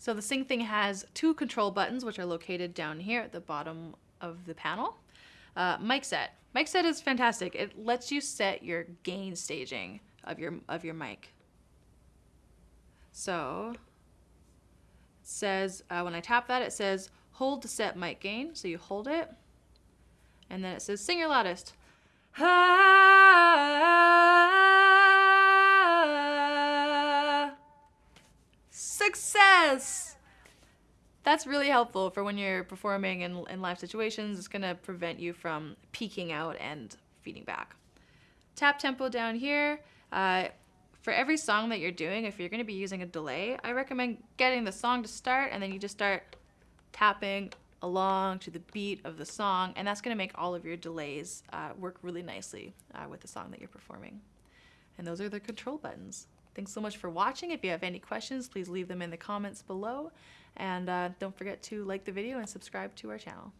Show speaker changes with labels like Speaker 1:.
Speaker 1: So the Sing Thing has two control buttons, which are located down here at the bottom of the panel. Uh, mic set. Mic set is fantastic. It lets you set your gain staging of your of your mic. So says uh, when I tap that, it says hold to set mic gain. So you hold it, and then it says sing your loudest. Success! That's really helpful for when you're performing in, in live situations. It's going to prevent you from peaking out and feeding back. Tap tempo down here. Uh, for every song that you're doing, if you're going to be using a delay, I recommend getting the song to start and then you just start tapping along to the beat of the song, and that's going to make all of your delays uh, work really nicely uh, with the song that you're performing. And those are the control buttons. Thanks so much for watching. If you have any questions, please leave them in the comments below. And uh, don't forget to like the video and subscribe to our channel.